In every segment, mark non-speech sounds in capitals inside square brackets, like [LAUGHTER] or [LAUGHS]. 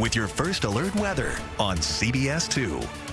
with your first alert weather on CBS 2.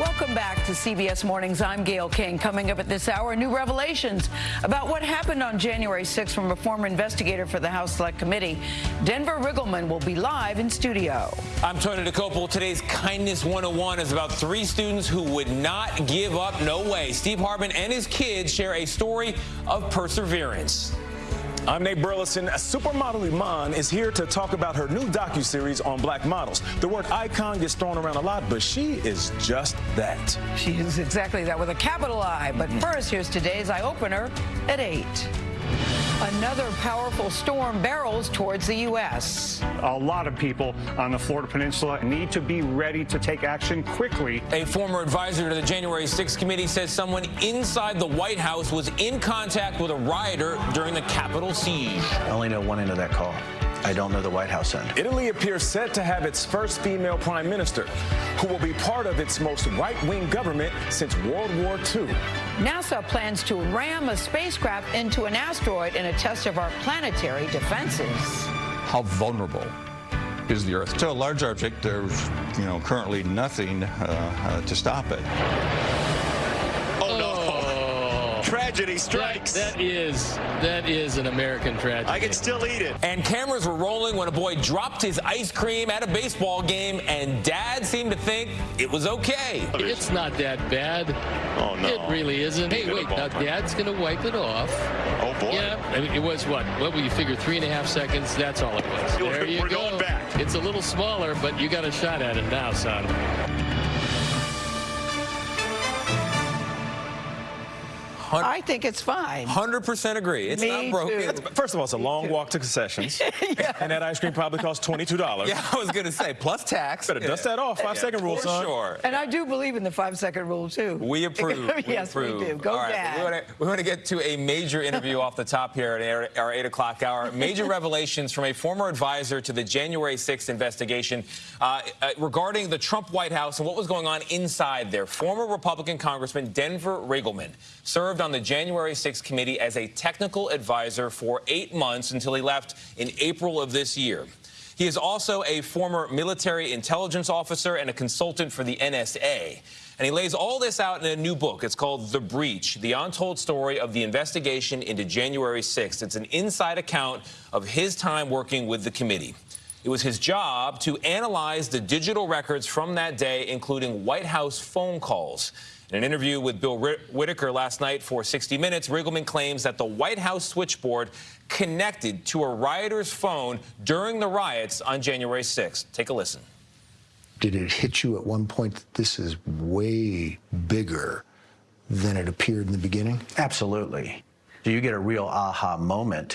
Welcome back to CBS Mornings. I'm Gayle King. Coming up at this hour, new revelations about what happened on January 6th from a former investigator for the House Select Committee. Denver Riggleman will be live in studio. I'm Tony Dokoupil. Today's Kindness 101 is about three students who would not give up. No way. Steve Harbin and his kids share a story of perseverance. I'm Nate Burleson. A supermodel Iman is here to talk about her new docu-series on black models. The word icon gets thrown around a lot, but she is just that. She is exactly that with a capital I. But hmm. first, here's today's eye opener at 8. Another powerful storm barrels towards the U.S. A lot of people on the Florida Peninsula need to be ready to take action quickly. A former advisor to the January 6th committee says someone inside the White House was in contact with a rioter during the Capitol siege. I only know one end of that call. I don't know the White House end. Italy appears set to have its first female prime minister, who will be part of its most right-wing government since World War II. NASA plans to ram a spacecraft into an asteroid in a test of our planetary defenses. How vulnerable is the Earth? To a large object, there's you know currently nothing uh, uh, to stop it. No! Tragedy strikes. That, that is that is an American tragedy. I can still eat it. And cameras were rolling when a boy dropped his ice cream at a baseball game, and Dad seemed to think it was okay. It's not that bad. Oh no! It really isn't. Hey, wait! Now Dad's gonna wipe it off. Oh boy! Yeah, I mean, it was what? What will you figure? Three and a half seconds. That's all it was. There you We're go. going back. It's a little smaller, but you got a shot at it now, son. I think it's fine. 100% agree. It's Me not broken. too. First of all, it's a long walk to concessions, [LAUGHS] and that ice cream probably costs $22. Yeah, I was going to say, plus tax. Better dust that off. Five-second rule, For son. sure. And I do believe in the five second rule, too. We [LAUGHS] approve. yes, we, do. Go, All right, Dad. We want, to, we want to get to a major interview off the top here at our, our 8 o'clock hour. Major [LAUGHS] revelations from a former advisor to the January 6th investigation uh, uh, regarding the Trump White House and what was going on inside there. Former Republican Congressman Denver Riggleman served on the January 6th committee as a technical advisor for eight months until he left in April of this year. He is also a former military intelligence officer and a consultant for the NSA. And he lays all this out in a new book. It's called The Breach, the untold story of the investigation into January 6th. It's an inside account of his time working with the committee. It was his job to analyze the digital records from that day, including White House phone calls. In an interview with Bill Whitaker last night for 60 Minutes, Riggleman claims that the White House switchboard connected to a rioter's phone during the riots on January 6th. Take a listen. Did it hit you at one point that this is way bigger than it appeared in the beginning? Absolutely. So you get a real aha moment